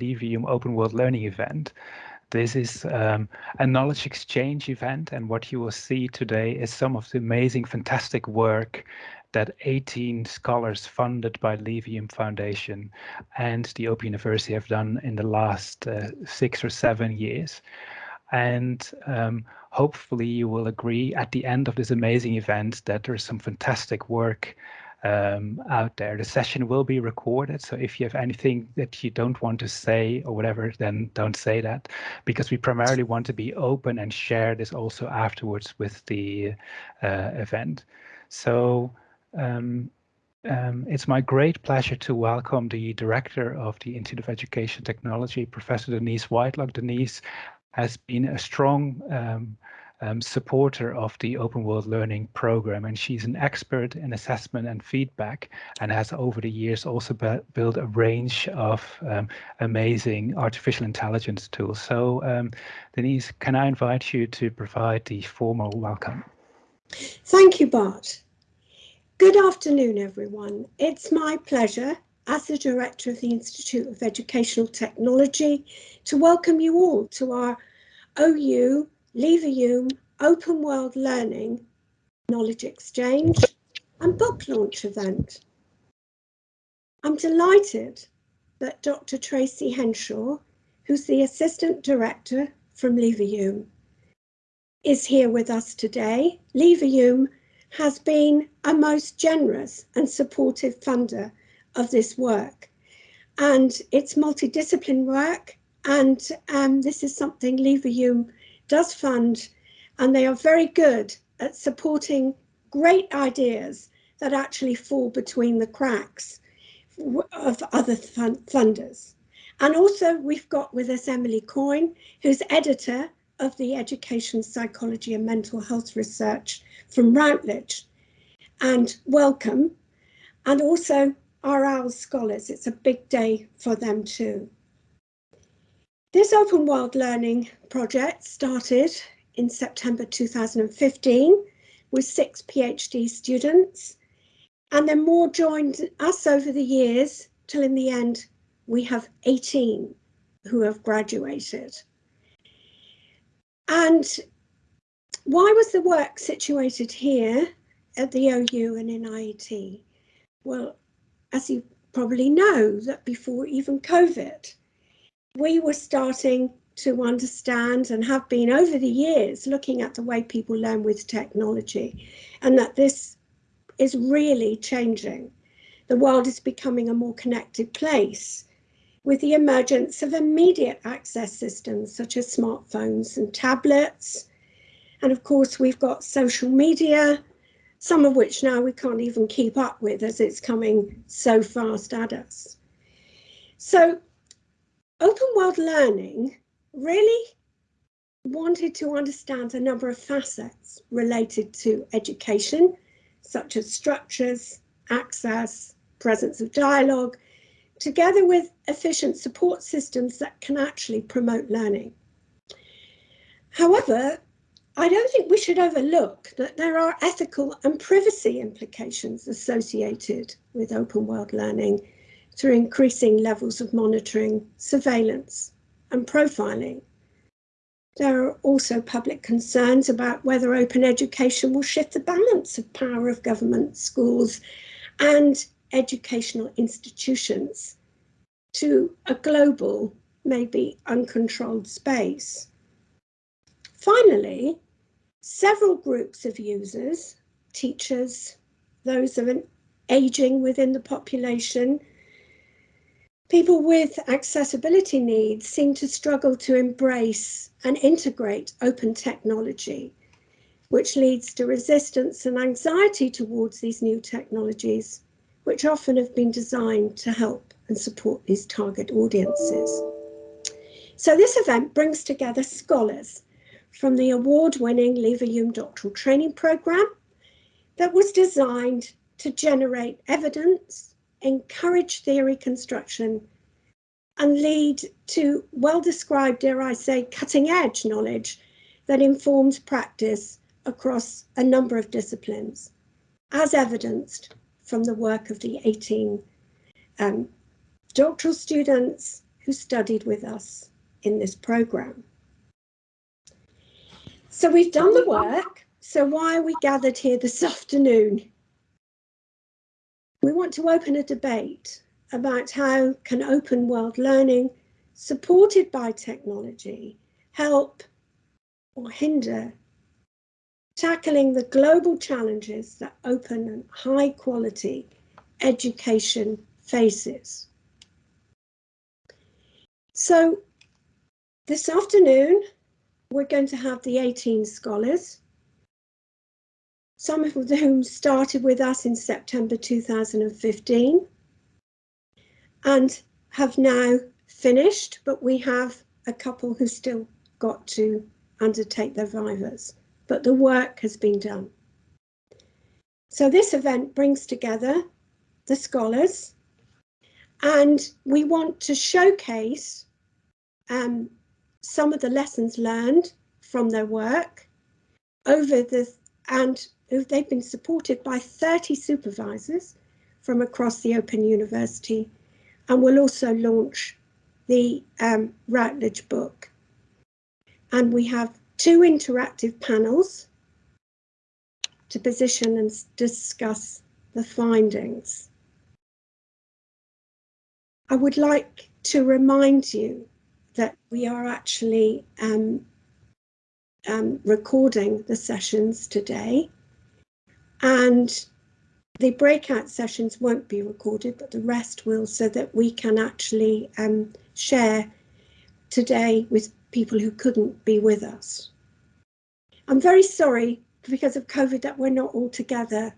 Leverhulme Open World Learning event. This is um, a knowledge exchange event, and what you will see today is some of the amazing, fantastic work that 18 scholars funded by Leverhulme Foundation and the Open University have done in the last uh, six or seven years. And um, hopefully you will agree at the end of this amazing event that there's some fantastic work um, out there. The session will be recorded, so if you have anything that you don't want to say or whatever, then don't say that, because we primarily want to be open and share this also afterwards with the uh, event. So um, um, it's my great pleasure to welcome the director of the Institute of Education Technology, Professor Denise Whitelock. Denise has been a strong um, supporter of the Open World Learning program, and she's an expert in assessment and feedback, and has over the years also built a range of um, amazing artificial intelligence tools. So, um, Denise, can I invite you to provide the formal welcome? Thank you, Bart. Good afternoon, everyone. It's my pleasure as the Director of the Institute of Educational Technology to welcome you all to our OU Leverhulme Open World Learning Knowledge Exchange and Book Launch event. I'm delighted that Dr. Tracy Henshaw, who's the Assistant Director from Leverhulme, is here with us today. Leverhulme has been a most generous and supportive funder of this work. And it's multidiscipline work, and um, this is something Leverhulme does fund, and they are very good at supporting great ideas that actually fall between the cracks of other funders. And also we've got with us Emily Coyne, who's editor of the Education Psychology and Mental Health Research from Routledge and welcome. And also our scholars, it's a big day for them too. This open world learning project started in September 2015 with six PhD students and then more joined us over the years till in the end we have 18 who have graduated. And why was the work situated here at the OU and in IET? Well, as you probably know, that before even COVID, we were starting to understand and have been over the years looking at the way people learn with technology and that this is really changing. The world is becoming a more connected place with the emergence of immediate access systems such as smartphones and tablets, and of course, we've got social media, some of which now we can't even keep up with as it's coming so fast at us. So open world learning really wanted to understand a number of facets related to education, such as structures, access, presence of dialogue, together with efficient support systems that can actually promote learning. However, I don't think we should overlook that there are ethical and privacy implications associated with open world learning through increasing levels of monitoring, surveillance and profiling. There are also public concerns about whether open education will shift the balance of power of government, schools and educational institutions to a global, maybe uncontrolled space. Finally, several groups of users, teachers, those of an aging within the population, people with accessibility needs seem to struggle to embrace and integrate open technology, which leads to resistance and anxiety towards these new technologies, which often have been designed to help and support these target audiences. So this event brings together scholars from the award-winning Leverhulme doctoral training program that was designed to generate evidence, encourage theory construction, and lead to well-described, dare I say, cutting-edge knowledge that informs practice across a number of disciplines, as evidenced from the work of the 18 um, doctoral students who studied with us in this program. So we've done the work. So why are we gathered here this afternoon? We want to open a debate about how can open world learning supported by technology help or hinder tackling the global challenges that open and high quality education faces. So this afternoon, we're going to have the 18 scholars, some of whom started with us in September 2015 and have now finished, but we have a couple who still got to undertake their vivas, but the work has been done. So this event brings together the scholars and we want to showcase um, some of the lessons learned from their work over the and they've been supported by 30 supervisors from across the Open University and will also launch the um, Routledge book. And we have two interactive panels to position and discuss the findings. I would like to remind you that we are actually um, um, recording the sessions today and the breakout sessions won't be recorded, but the rest will so that we can actually um, share today with people who couldn't be with us. I'm very sorry because of COVID that we're not all together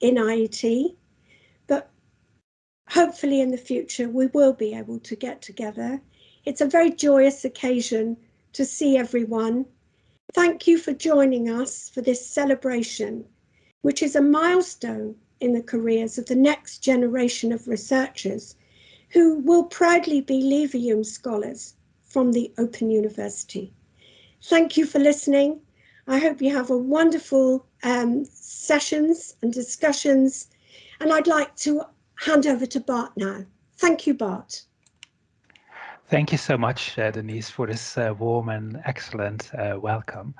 in IET, but hopefully in the future we will be able to get together. It's a very joyous occasion to see everyone. Thank you for joining us for this celebration, which is a milestone in the careers of the next generation of researchers who will proudly be Leverhulme scholars from the Open University. Thank you for listening. I hope you have a wonderful um, sessions and discussions. And I'd like to hand over to Bart now. Thank you, Bart. Thank you so much, uh, Denise, for this uh, warm and excellent uh, welcome.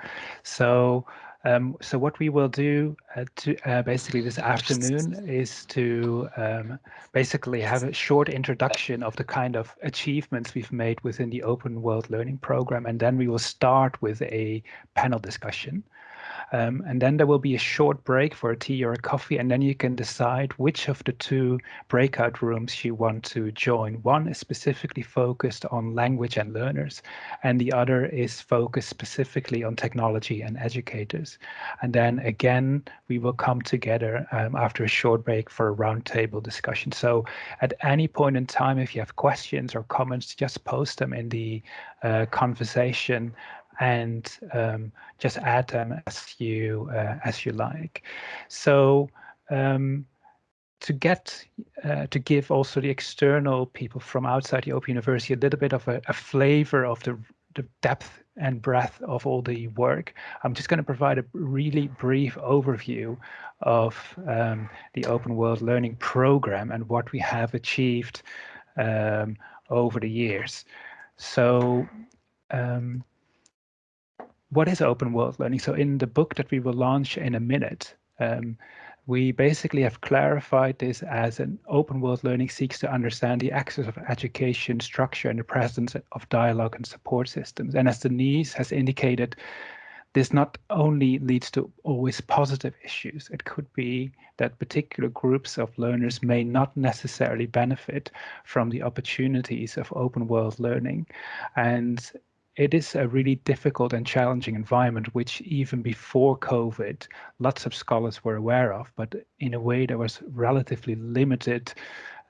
So um, so what we will do uh, to, uh, basically this afternoon is to um, basically have a short introduction of the kind of achievements we've made within the Open World Learning Program, and then we will start with a panel discussion. Um, and then there will be a short break for a tea or a coffee, and then you can decide which of the two breakout rooms you want to join. One is specifically focused on language and learners, and the other is focused specifically on technology and educators. And then again, we will come together um, after a short break for a roundtable discussion. So at any point in time, if you have questions or comments, just post them in the uh, conversation and um, just add them as you uh, as you like. So um, to get uh, to give also the external people from outside the Open University a little bit of a, a flavor of the, the depth and breadth of all the work. I'm just going to provide a really brief overview of um, the Open World Learning Program and what we have achieved um, over the years. So um, what is open world learning? So in the book that we will launch in a minute, um, we basically have clarified this as an open world learning seeks to understand the access of education structure and the presence of dialogue and support systems. And as Denise has indicated, this not only leads to always positive issues, it could be that particular groups of learners may not necessarily benefit from the opportunities of open world learning. And it is a really difficult and challenging environment, which even before COVID, lots of scholars were aware of, but in a way there was relatively limited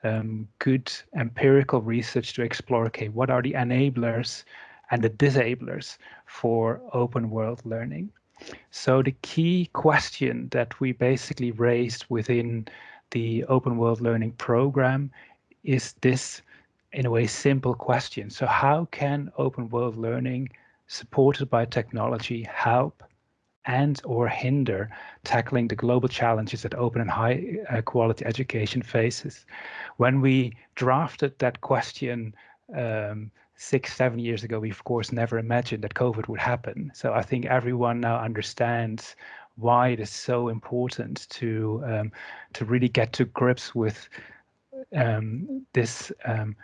um, good empirical research to explore, okay, what are the enablers and the disablers for open world learning? So the key question that we basically raised within the open world learning program is this in a way, simple question. So how can open world learning supported by technology help and or hinder tackling the global challenges that open and high uh, quality education faces? When we drafted that question um, six, seven years ago, we of course never imagined that COVID would happen. So I think everyone now understands why it is so important to um, to really get to grips with um, this um,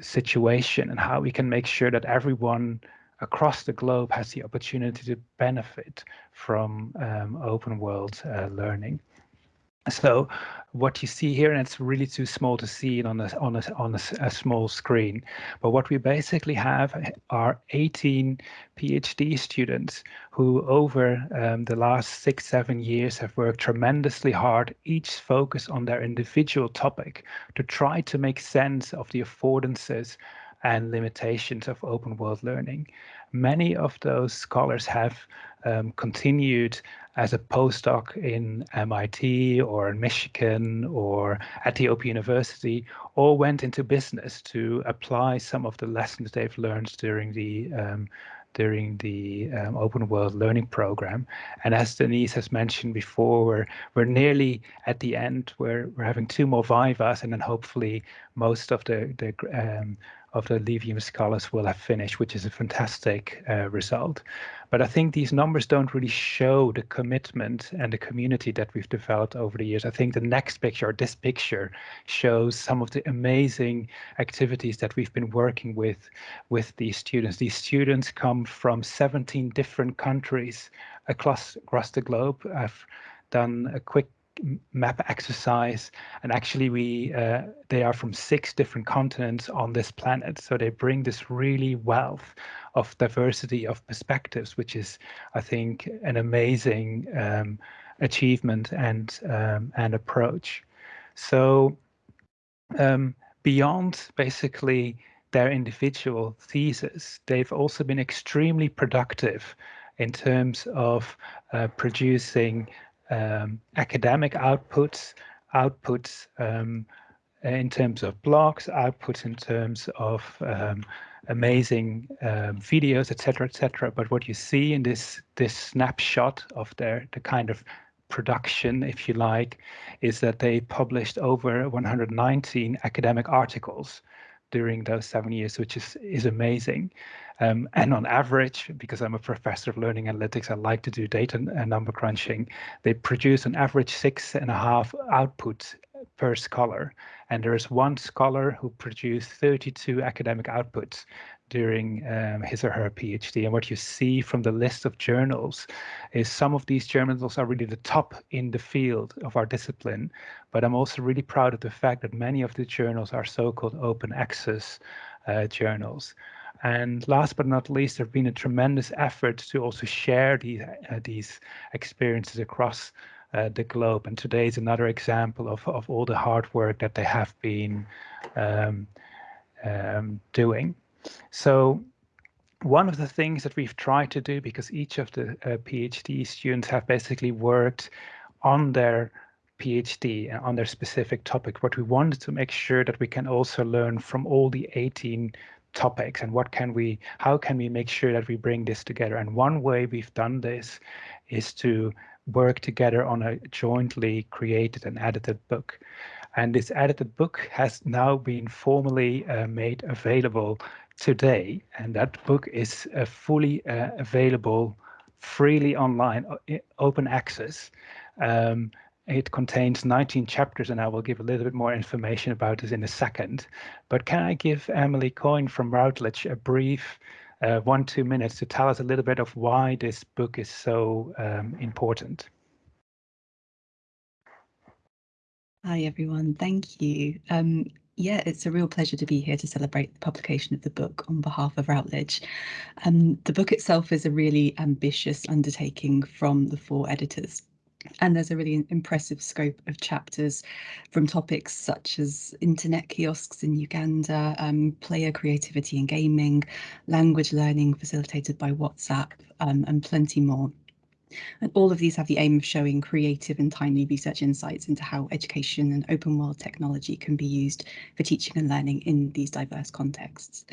situation and how we can make sure that everyone across the globe has the opportunity to benefit from um, open world uh, learning. So what you see here, and it's really too small to see it on a, on a, on a, a, small screen, but what we basically have are 18 PhD students who over um, the last six, seven years have worked tremendously hard, each focus on their individual topic to try to make sense of the affordances and limitations of open world learning. Many of those scholars have um, continued as a postdoc in MIT or in Michigan or at the Open University, or went into business to apply some of the lessons they've learned during the um, during the um, open world learning program. And as Denise has mentioned before, we're, we're nearly at the end. We're, we're having two more vivas and then hopefully most of the, the um, of the Leverhulme scholars will have finished, which is a fantastic uh, result. But I think these numbers don't really show the commitment and the community that we've developed over the years. I think the next picture, this picture, shows some of the amazing activities that we've been working with with these students. These students come from 17 different countries across across the globe. I've done a quick map exercise and actually we uh, they are from six different continents on this planet. So they bring this really wealth of diversity of perspectives which is i think an amazing um, achievement and um, and approach. So um, beyond basically their individual thesis they've also been extremely productive in terms of uh, producing um, academic outputs, outputs um, in terms of blogs, outputs in terms of um, amazing um, videos, etc., etc. But what you see in this this snapshot of their the kind of production, if you like, is that they published over 119 academic articles during those seven years, which is is amazing. Um, and on average, because I'm a professor of learning analytics, I like to do data and number crunching. They produce an average six and a half outputs per scholar. And there is one scholar who produced 32 academic outputs during um, his or her PhD. And what you see from the list of journals is some of these journals are really the top in the field of our discipline. But I'm also really proud of the fact that many of the journals are so-called open access uh, journals. And last but not least, there's been a tremendous effort to also share these, uh, these experiences across uh, the globe. And today is another example of, of all the hard work that they have been um, um, doing. So one of the things that we've tried to do, because each of the uh, PhD students have basically worked on their PhD and on their specific topic, what we wanted to make sure that we can also learn from all the 18 topics and what can we how can we make sure that we bring this together. And one way we've done this is to work together on a jointly created and edited book. And this edited book has now been formally uh, made available today and that book is uh, fully uh, available freely online open access um, it contains 19 chapters, and I will give a little bit more information about this in a second. But can I give Emily Coyne from Routledge a brief uh, one, two minutes to tell us a little bit of why this book is so um, important? Hi, everyone. Thank you. Um, yeah, it's a real pleasure to be here to celebrate the publication of the book on behalf of Routledge. Um, the book itself is a really ambitious undertaking from the four editors and there's a really impressive scope of chapters from topics such as internet kiosks in Uganda, um, player creativity and gaming, language learning facilitated by WhatsApp, um, and plenty more. And all of these have the aim of showing creative and timely research insights into how education and open world technology can be used for teaching and learning in these diverse contexts.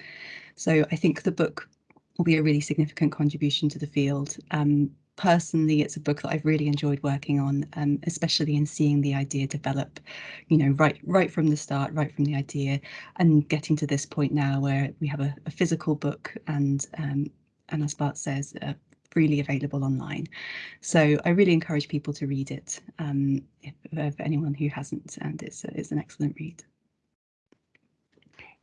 So I think the book will be a really significant contribution to the field. Um, personally, it's a book that I've really enjoyed working on, um, especially in seeing the idea develop, you know, right right from the start, right from the idea, and getting to this point now where we have a, a physical book and, um, and as Bart says, freely available online. So I really encourage people to read it, um, if, if anyone who hasn't, and it's, it's an excellent read.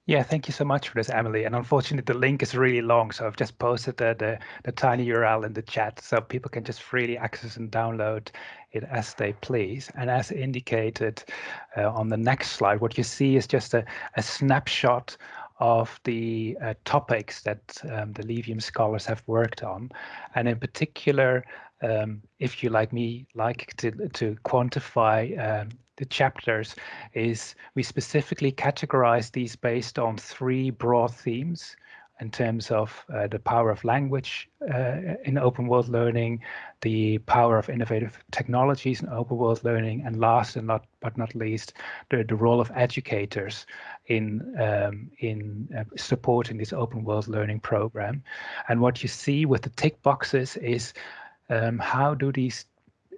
Yeah, thank you so much for this, Emily. And unfortunately, the link is really long, so I've just posted the, the, the tiny URL in the chat so people can just freely access and download it as they please. And as indicated uh, on the next slide, what you see is just a, a snapshot of the uh, topics that um, the Leverhulme scholars have worked on. And in particular, um, if you like me like to, to quantify um, the chapters is we specifically categorize these based on three broad themes in terms of uh, the power of language uh, in open world learning, the power of innovative technologies in open world learning, and last and not but not least, the, the role of educators in um, in uh, supporting this open world learning program. And what you see with the tick boxes is um, how do these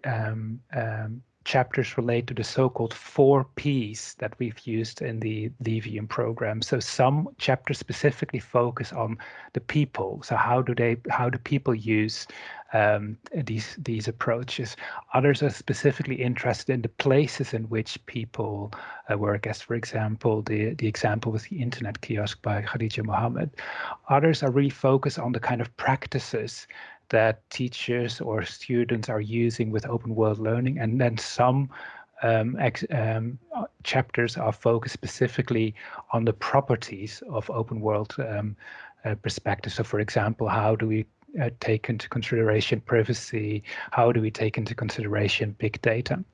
um, um chapters relate to the so-called four Ps that we've used in the Leverhulme program. So some chapters specifically focus on the people. So how do they, how do people use um, these these approaches? Others are specifically interested in the places in which people uh, work, as for example, the the example with the internet kiosk by Khadija Mohammed. Others are really focused on the kind of practices that teachers or students are using with open world learning. And then some um, um, chapters are focused specifically on the properties of open world um, uh, perspective. So for example, how do we uh, take into consideration privacy? How do we take into consideration big data?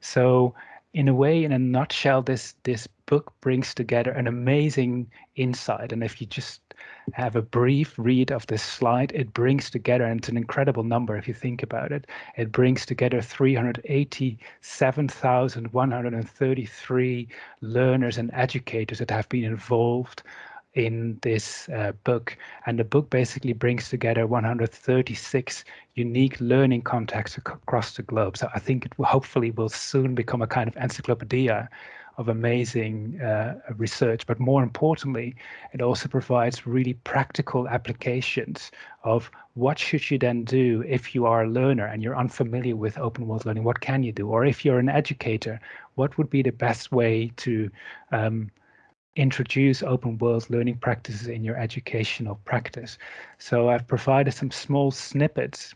So in a way, in a nutshell, this this book brings together an amazing insight. And if you just have a brief read of this slide, it brings together, and it's an incredible number if you think about it, it brings together 387,133 learners and educators that have been involved in this uh, book. And the book basically brings together 136 unique learning contexts across the globe. So I think it will hopefully will soon become a kind of encyclopedia of amazing uh, research, but more importantly, it also provides really practical applications of what should you then do if you are a learner and you're unfamiliar with open world learning, what can you do? Or if you're an educator, what would be the best way to um, introduce open world learning practices in your educational practice? So I've provided some small snippets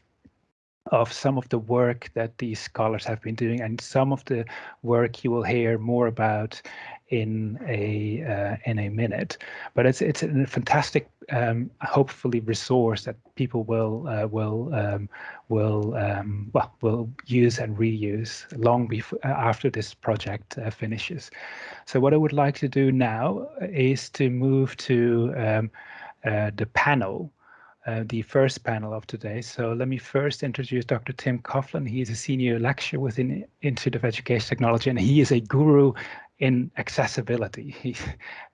of some of the work that these scholars have been doing and some of the work you will hear more about in a uh, in a minute. But it's it's a fantastic um, hopefully resource that people will uh, will um, will um, well will use and reuse long before uh, after this project uh, finishes. So what I would like to do now is to move to um, uh, the panel uh, the first panel of today. So let me first introduce Dr. Tim Coughlan. He is a senior lecturer within Institute of Education Technology, and he is a guru in accessibility. He,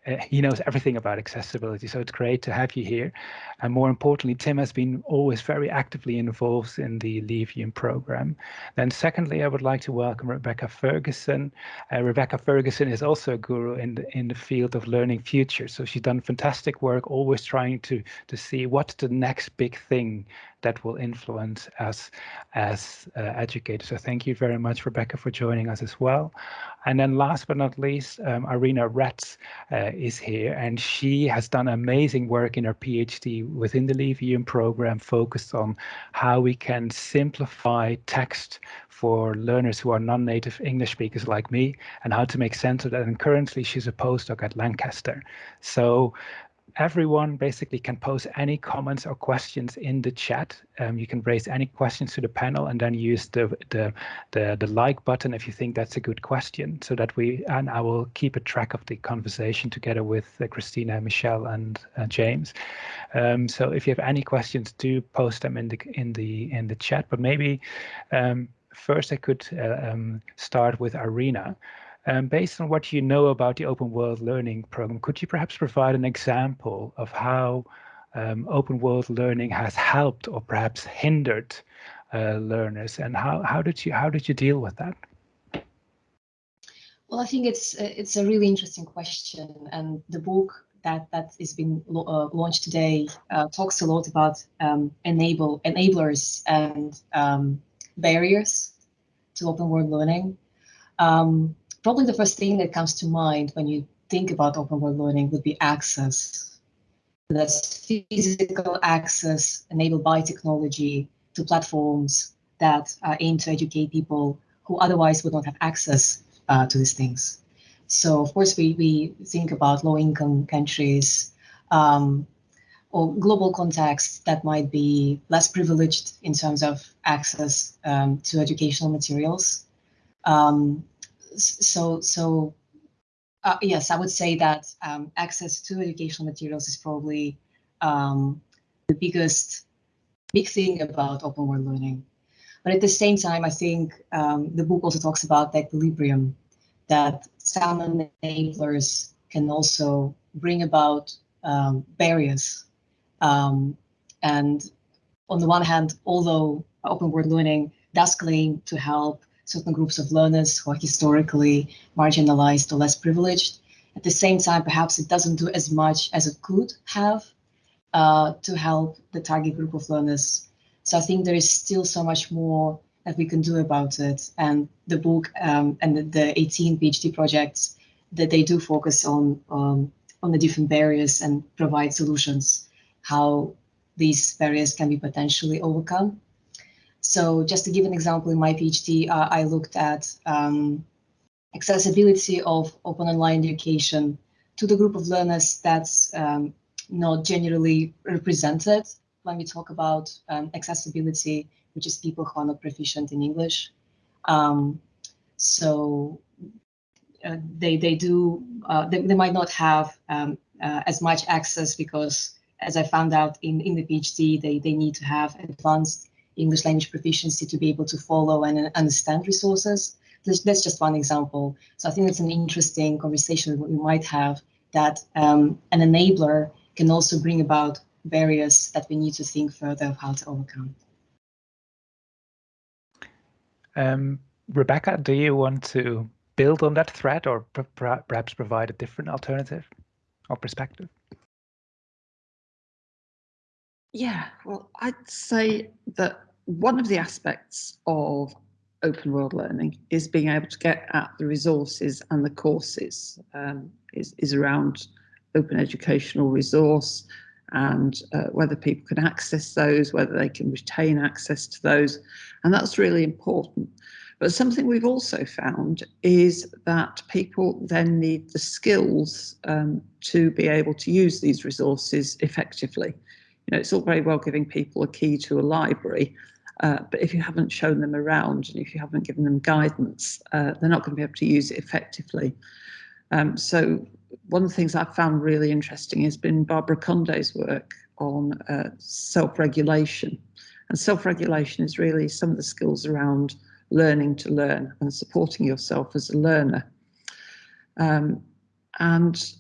uh, he knows everything about accessibility, so it's great to have you here. And more importantly, Tim has been always very actively involved in the Leverhulme program. Then secondly, I would like to welcome Rebecca Ferguson. Uh, Rebecca Ferguson is also a guru in the, in the field of learning future. So she's done fantastic work, always trying to, to see what's the next big thing that will influence us as uh, educators. So thank you very much, Rebecca, for joining us as well. And then last but not least, um, Irina Rets uh, is here, and she has done amazing work in her PhD within the Leverhulme program, focused on how we can simplify text for learners who are non-native English speakers like me, and how to make sense of that. And currently, she's a postdoc at Lancaster. So everyone basically can post any comments or questions in the chat. Um, you can raise any questions to the panel and then use the, the, the, the, like button if you think that's a good question so that we, and I will keep a track of the conversation together with uh, Christina, Michelle and uh, James. Um, so if you have any questions, do post them in the, in the, in the chat, but maybe um, first I could uh, um, start with Irina. Um, based on what you know about the Open World Learning Program, could you perhaps provide an example of how um, open world learning has helped or perhaps hindered uh, learners, and how how did you how did you deal with that? Well, I think it's it's a really interesting question, and the book that that is being uh, launched today uh, talks a lot about um, enable enablers and um, barriers to open world learning. Um, probably the first thing that comes to mind when you think about open world learning would be access. That's physical access enabled by technology to platforms that uh, aim to educate people who otherwise would not have access uh, to these things. So of course we, we think about low income countries um, or global contexts that might be less privileged in terms of access um, to educational materials. Um, so so uh, yes, I would say that um, access to educational materials is probably um, the biggest big thing about open world learning. But at the same time, I think um, the book also talks about the equilibrium that some enablers can also bring about um, barriers. Um, and on the one hand, although open world learning does claim to help certain groups of learners who are historically marginalized or less privileged, at the same time, perhaps it doesn't do as much as it could have uh, to help the target group of learners. So I think there is still so much more that we can do about it. And the book um, and the, the, 18 PhD projects that they do focus on um, on the different barriers and provide solutions, how these barriers can be potentially overcome. So just to give an example, in my PhD, uh, I looked at um, accessibility of open online education to the group of learners that's um, not generally represented when we talk about um, accessibility which is people who are not proficient in English. Um, so uh, they they do uh, they, they might not have um, uh, as much access because as I found out in in the PhD they they need to have advanced English language proficiency to be able to follow and understand resources. That's just one example. So I think it's an interesting conversation we might have that um, an enabler can also bring about barriers that we need to think further of how to overcome. Um, Rebecca, do you want to build on that thread or perhaps provide a different alternative or perspective? Yeah, well, I'd say that one of the aspects of open world learning is being able to get at the resources and the courses um, is, is around open educational resource and uh, whether people can access those, whether they can retain access to those. And that's really important. But something we've also found is that people then need the skills um, to be able to use these resources effectively. You know, it's all very well giving people a key to a library, uh, but if you haven't shown them around and if you haven't given them guidance, uh, they're not going to be able to use it effectively. Um, so one of the things I've found really interesting has been Barbara Condé's work on uh, self-regulation. And self-regulation is really some of the skills around learning to learn and supporting yourself as a learner. Um, and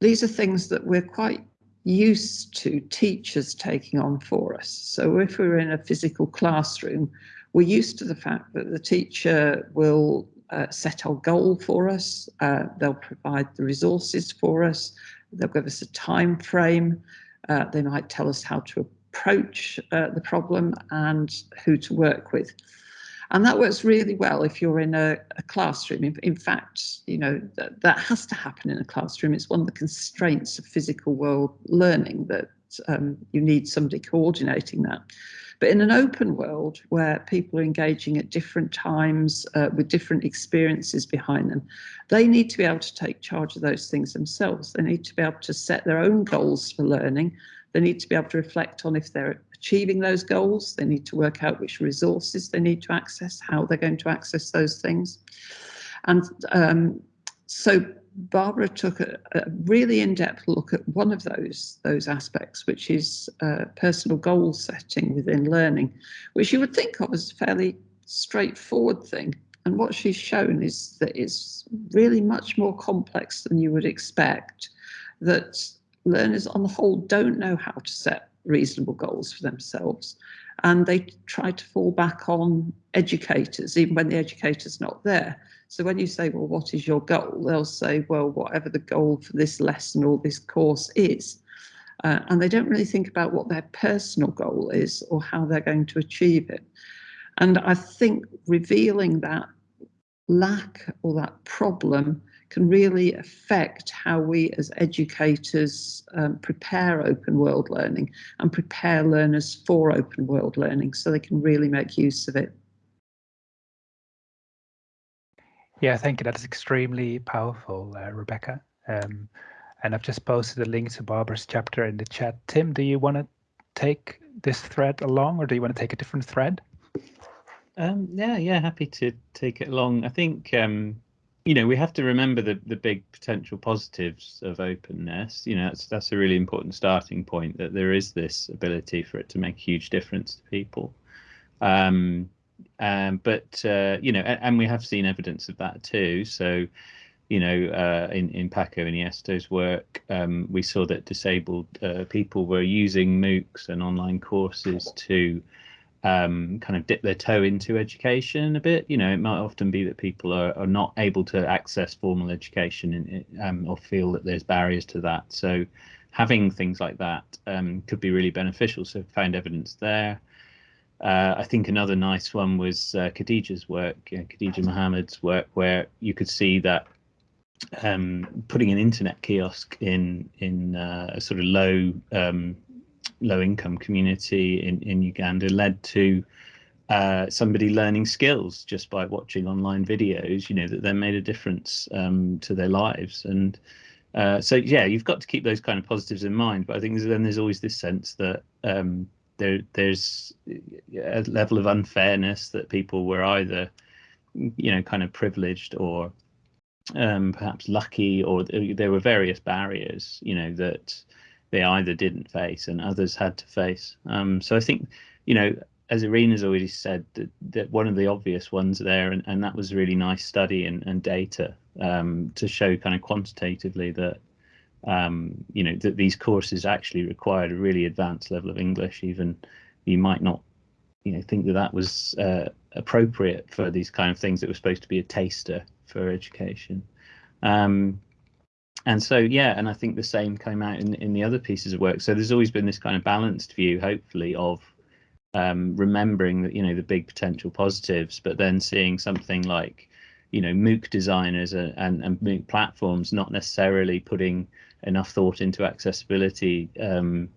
these are things that we're quite used to teachers taking on for us. So if we're in a physical classroom, we're used to the fact that the teacher will uh, set our goal for us. Uh, they'll provide the resources for us. They'll give us a time frame. Uh, they might tell us how to approach uh, the problem and who to work with. And that works really well if you're in a, a classroom. In, in, fact, you know, that, that has to happen in a classroom. It's one of the constraints of physical world learning that um, you need somebody coordinating that. But in an open world where people are engaging at different times uh, with different experiences behind them, they need to be able to take charge of those things themselves. They need to be able to set their own goals for learning. They need to be able to reflect on if they're achieving those goals. They need to work out which resources they need to access, how they're going to access those things. And um, so Barbara took a, a really in-depth look at one of those those aspects, which is uh, personal goal setting within learning, which you would think of as a fairly straightforward thing. And what she's shown is that it's really much more complex than you would expect, that learners on the whole don't know how to set reasonable goals for themselves. And they try to fall back on educators, even when the educator's not there. So when you say, well, what is your goal? They'll say, well, whatever the goal for this lesson or this course is. Uh, and they don't really think about what their personal goal is or how they're going to achieve it. And I think revealing that lack or that problem can really affect how we as educators um, prepare open world learning and prepare learners for open world learning so they can really make use of it. Yeah, thank you. That is extremely powerful, uh, Rebecca. Um, and I've just posted a link to Barbara's chapter in the chat. Tim, do you want to take this thread along or do you want to take a different thread? Um, yeah, yeah, happy to take it along. I think um, you know we have to remember the the big potential positives of openness. You know, that's that's a really important starting point that there is this ability for it to make a huge difference to people. Um, um, but uh, you know, and, and, we have seen evidence of that too. So, you know, uh, in in Paco Iniesto's work, um, we saw that disabled uh, people were using MOOCs and online courses to um, kind of dip their toe into education a bit. You know, it might often be that people are, are not able to access formal education in, um, or feel that there's barriers to that. So having things like that um, could be really beneficial. So found evidence there. Uh, I think another nice one was uh, Khadija's work, uh, Khadija Mohammed's work, where you could see that um, putting an internet kiosk in in uh, a sort of low um, low income community in, in Uganda led to uh, somebody learning skills just by watching online videos, you know, that then made a difference um, to their lives. And uh, so, yeah, you've got to keep those kind of positives in mind. But I think then there's always this sense that um, there there's a level of unfairness that people were either, you know, kind of privileged or um, perhaps lucky, or there were various barriers, you know, that they either didn't face and others had to face. Um, so I think, you know, as Irina's already said, that, that one of the obvious ones there, and, and that was really nice study and, and data um, to show kind of quantitatively that, um, you know, that these courses actually required a really advanced level of English. Even you might not, you know, think that that was uh, appropriate for these kind of things that were supposed to be a taster for education. Um, and so yeah and i think the same came out in in the other pieces of work. So there's always been this kind of balanced view hopefully of um, remembering that you know the big potential positives but then seeing something like you know mooc designers and, and, and mooc platforms not necessarily putting enough thought into accessibility um,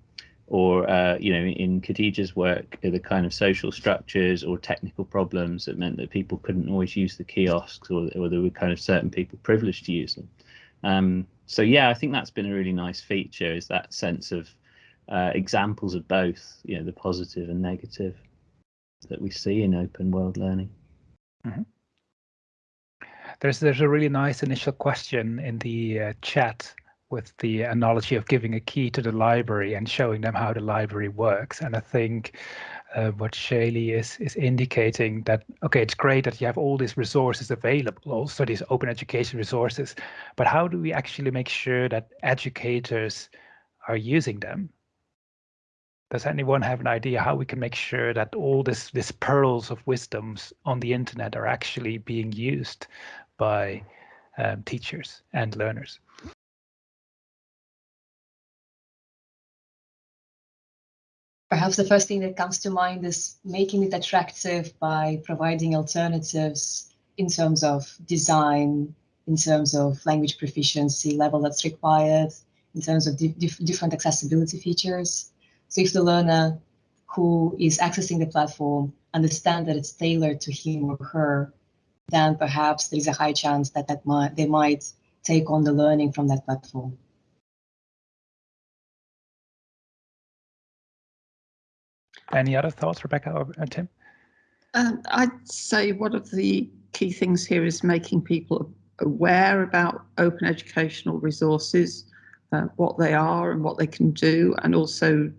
or uh, you know in Khadija's work the kind of social structures or technical problems that meant that people couldn't always use the kiosks or, or there were kind of certain people privileged to use them. Um, so yeah, I think that's been a really nice feature is that sense of uh, examples of both, you know, the positive and negative that we see in open world learning. Mm -hmm. There's there's a really nice initial question in the uh, chat with the analogy of giving a key to the library and showing them how the library works. And I think uh, what Shaylee is is indicating that okay, it's great that you have all these resources available, also these open education resources, but how do we actually make sure that educators are using them? Does anyone have an idea how we can make sure that all this this pearls of wisdoms on the internet are actually being used by um, teachers and learners? Perhaps the first thing that comes to mind is making it attractive by providing alternatives in terms of design, in terms of language proficiency level that's required, in terms of di different accessibility features. So if the learner who is accessing the platform understand that it's tailored to him or her, then perhaps there is a high chance that, that might, they might take on the learning from that platform. Any other thoughts, Rebecca or uh, Tim? Um, I'd say one of the key things here is making people aware about open educational resources, uh, what they are and what they can do, and also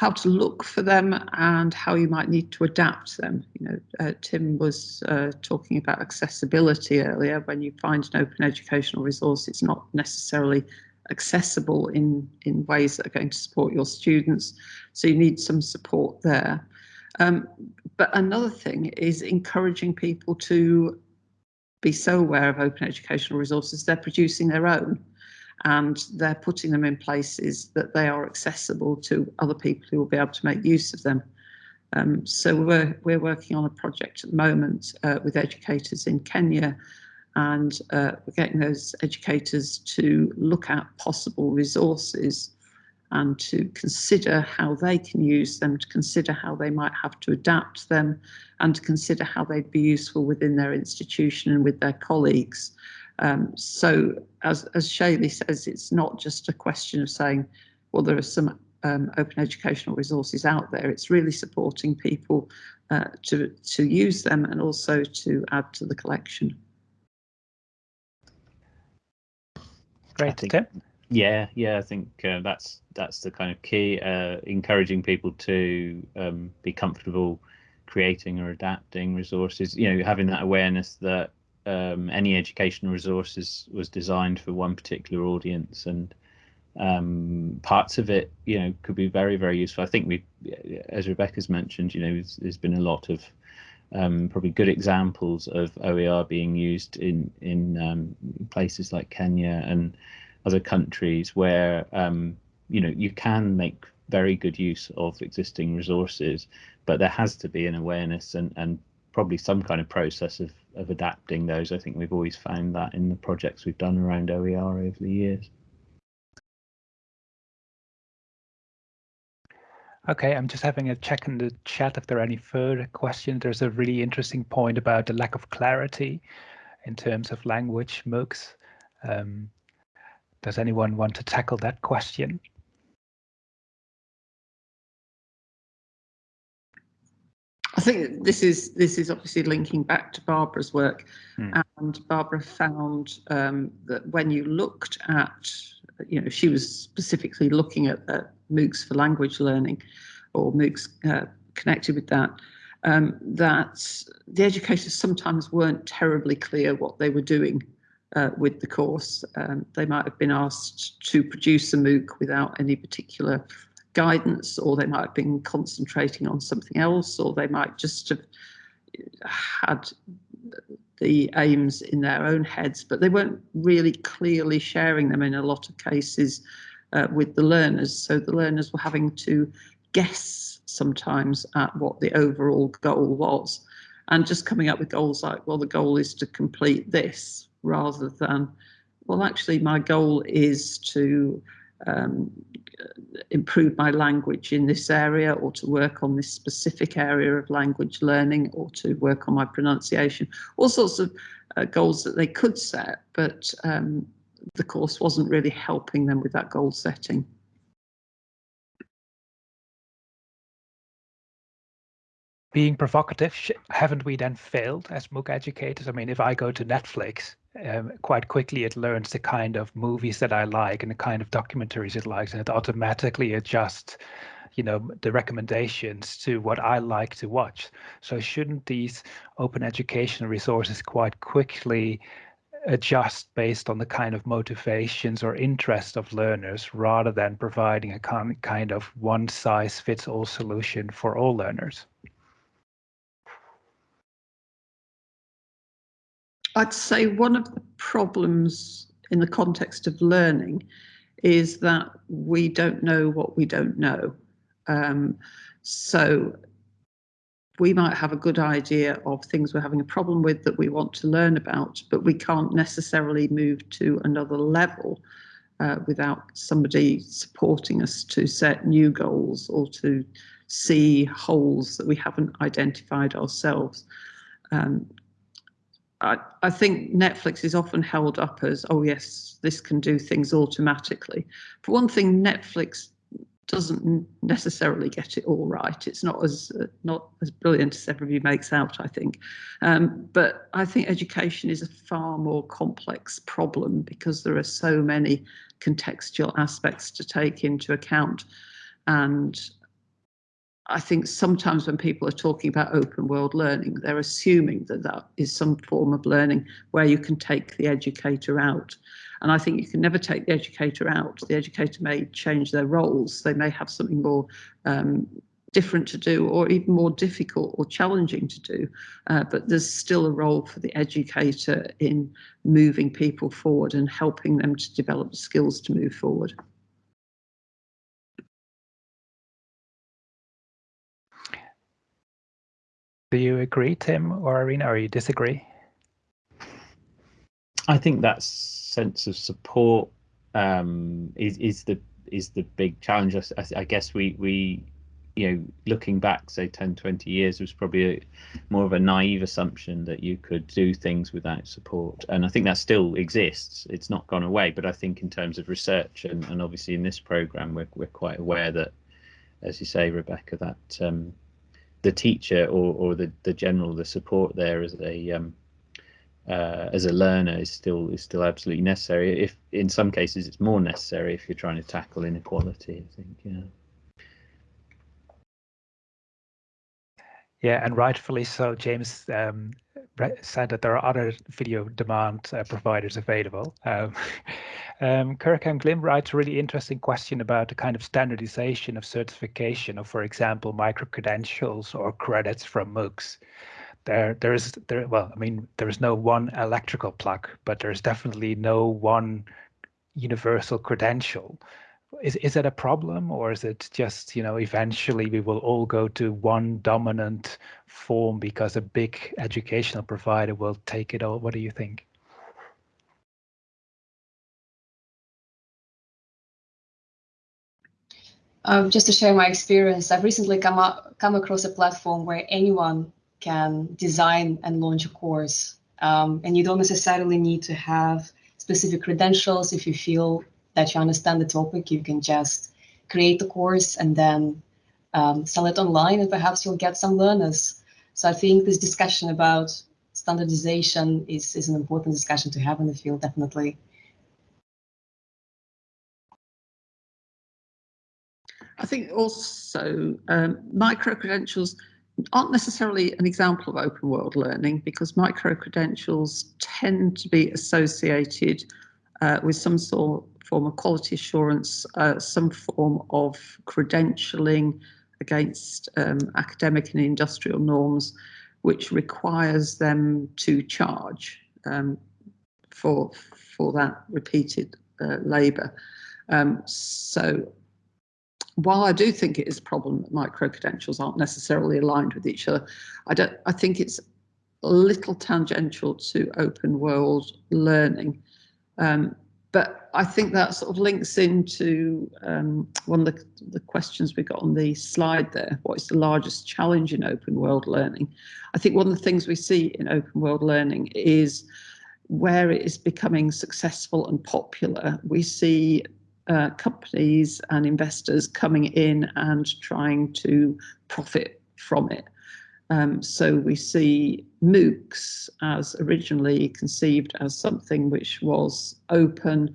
how to look for them and how you might need to adapt them. You know, uh, Tim was uh, talking about accessibility earlier. When you find an open educational resource, it's not necessarily accessible in, in ways that are going to support your students. So you need some support there. Um, but another thing is encouraging people to be so aware of open educational resources, they're producing their own and they're putting them in places that they are accessible to other people who will be able to make use of them. Um, so we're, we're working on a project at the moment uh, with educators in Kenya and uh, we're getting those educators to look at possible resources and to consider how they can use them, to consider how they might have to adapt them, and to consider how they'd be useful within their institution and with their colleagues. Um, so as, as says, it's not just a question of saying, well, there are some um, open educational resources out there. It's really supporting people uh, to, to use them and also to add to the collection. Great, Tim. Yeah, yeah, I think uh, that's that's the kind of key. Uh, encouraging people to um, be comfortable creating or adapting resources. You know, having that awareness that um, any educational resources was designed for one particular audience, and um, parts of it, you know, could be very very useful. I think we, as Rebecca's mentioned, you know, there's, there's been a lot of um, probably good examples of OER being used in in um, places like Kenya and other countries where um, you know you can make very good use of existing resources, but there has to be an awareness and and probably some kind of process of of adapting those. I think we've always found that in the projects we've done around OER over the years. Okay, I'm just having a check in the chat if there are any further questions. There's a really interesting point about the lack of clarity in terms of language MOOCs. Um, does anyone want to tackle that question? I think this is this is obviously linking back to Barbara's work, hmm. and Barbara found um, that when you looked at, you know, she was specifically looking at MOOCs for language learning, or MOOCs uh, connected with that, um, that the educators sometimes weren't terribly clear what they were doing uh, with the course. Um, they might have been asked to produce a MOOC without any particular guidance, or they might have been concentrating on something else, or they might just have had the aims in their own heads, but they weren't really clearly sharing them in a lot of cases uh, with the learners. So the learners were having to guess sometimes at what the overall goal was and just coming up with goals like, well, the goal is to complete this rather than, well, actually, my goal is to um, improve my language in this area or to work on this specific area of language learning or to work on my pronunciation, all sorts of uh, goals that they could set, but um, the course wasn't really helping them with that goal setting. being provocative, haven't we then failed as MOOC educators? I mean, if I go to Netflix, um, quite quickly it learns the kind of movies that I like and the kind of documentaries it likes, and it automatically adjusts, you know, the recommendations to what I like to watch. So shouldn't these open educational resources quite quickly adjust based on the kind of motivations or interest of learners rather than providing a kind of one size fits all solution for all learners? I'd say one of the problems in the context of learning is that we don't know what we don't know. Um, so we might have a good idea of things we're having a problem with that we want to learn about, but we can't necessarily move to another level uh, without somebody supporting us to set new goals or to see holes that we haven't identified ourselves. Um, I, think Netflix is often held up as, oh yes, this can do things automatically. For one thing, Netflix doesn't necessarily get it all right. It's not as uh, not as brilliant as everybody makes out, I think. Um, but I think education is a far more complex problem because there are so many contextual aspects to take into account. And I think sometimes when people are talking about open world learning, they're assuming that that is some form of learning where you can take the educator out. And I think you can never take the educator out. The educator may change their roles. They may have something more um, different to do or even more difficult or challenging to do. Uh, but there's still a role for the educator in moving people forward and helping them to develop skills to move forward. Do you agree, Tim or Irina, or you disagree? I think that sense of support um, is is the is the big challenge. I, I, guess we we you know looking back say 10 20 years was probably a, more of a naive assumption that you could do things without support and i think that still exists it's not gone away but i think in terms of research and, and obviously in this program we're, we're quite aware that as you say rebecca that um, the teacher or, or the, the general the support there as a um, uh, as a learner is still is still absolutely necessary. If in some cases it's more necessary if you're trying to tackle inequality. I think yeah. Yeah, and rightfully so. James um, said that there are other video demand uh, providers available. Um, um, Kirkham Glim writes a really interesting question about the kind of standardization of certification of, for example, micro-credentials or credits from MOOCs. There, there is, there. Well, I mean, there is no one electrical plug, but there's definitely no one universal credential is is it a problem or is it just you know eventually we will all go to one dominant form because a big educational provider will take it all? What do you think? Um, just to share my experience i've recently come up come across a platform where anyone can design and launch a course. Um, and you don't necessarily need to have specific credentials if you feel that you understand the topic, you can just create the course and then um, sell it online and perhaps you'll get some learners. So I think this discussion about standardization is, is an important discussion to have in the field, definitely. I think also um, micro-credentials aren't necessarily an example of open world learning because micro-credentials tend to be associated uh, with some sort form of quality assurance, uh, some form of credentialing against um, academic and industrial norms, which requires them to charge um, for for that repeated uh, labour. Um, so while I do think it is a problem that micro credentials aren't necessarily aligned with each other, I don't. I think it's a little tangential to open world learning. Um, but I think that sort of links into um, one of the, the, questions we got on the slide there. What is the largest challenge in open world learning? I think one of the things we see in open world learning is where it is becoming successful and popular, we see uh, companies and investors coming in and trying to profit from it. Um, so we see MOOCs as originally conceived as something which was open,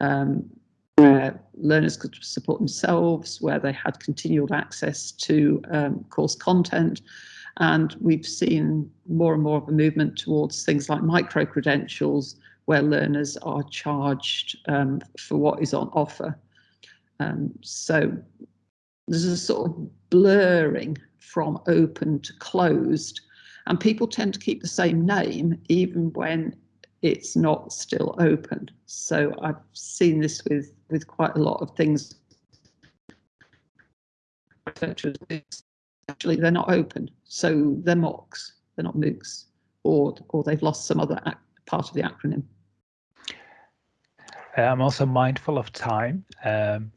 um, where learners could support themselves, where they had continual access to um, course content. And we've seen more and more of a movement towards things like micro-credentials, where learners are charged um, for what is on offer. Um, so there's a sort of blurring from open to closed. And people tend to keep the same name even when it's not still open. So I've seen this with, with quite a lot of things. Actually, they're not open, so they're MOOCs, they're not MOOCs, or, or they've lost some other part of the acronym. I'm also mindful of time. Um,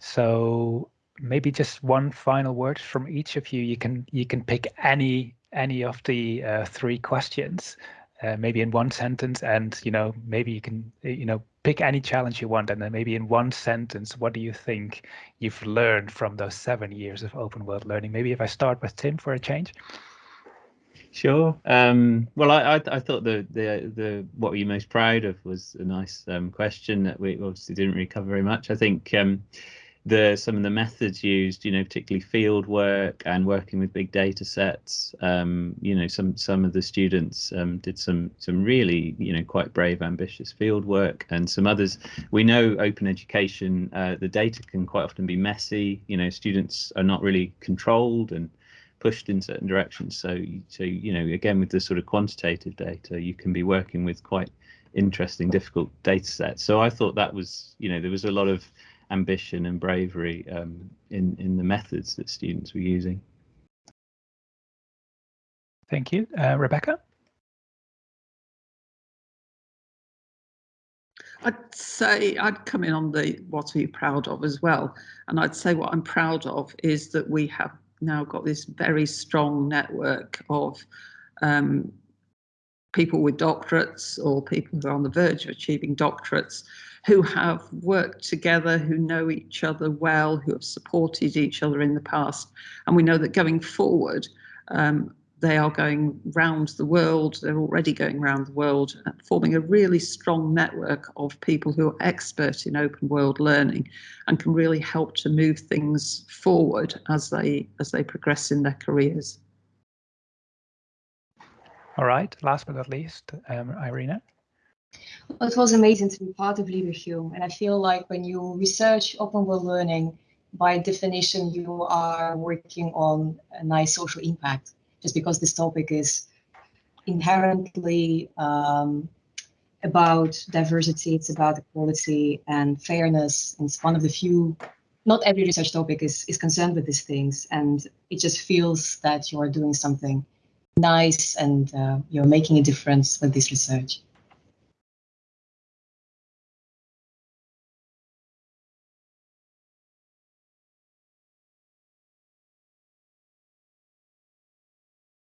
so maybe just one final word from each of you. You can you can pick any any of the uh, three questions, uh, maybe in one sentence, and you know maybe you can you know pick any challenge you want, and then maybe in one sentence, what do you think you've learned from those seven years of open world learning? Maybe if I start with Tim for a change. Sure. Um, well, I, I, I thought the the the what were you most proud of was a nice um, question that we obviously didn't really cover very much. I think um, the some of the methods used, you know, particularly field work and working with big data sets. Um, you know, some some of the students um, did some some really, you know, quite brave, ambitious field work, and some others. We know open education, uh, the data can quite often be messy. You know, students are not really controlled and pushed in certain directions. So, so you know, again with the sort of quantitative data, you can be working with quite interesting, difficult data sets. So I thought that was, you know, there was a lot of ambition and bravery um, in in the methods that students were using. Thank you, uh, Rebecca. I'd say I'd come in on the what are you proud of as well, and I'd say what I'm proud of is that we have now got this very strong network of um, people with doctorates or people who are on the verge of achieving doctorates who have worked together, who know each other well, who have supported each other in the past. And we know that going forward, um, they are going round the world, they're already going round the world, uh, forming a really strong network of people who are expert in open world learning and can really help to move things forward as they as they progress in their careers. All right, last but not least, um, Irina. It was amazing to be part of Leverhulme, and I feel like when you research open world learning, by definition, you are working on a nice social impact, just because this topic is inherently um, about diversity, it's about equality and fairness. And it's one of the few, not every research topic is, is concerned with these things. And it just feels that you are doing something nice and uh, you're making a difference with this research.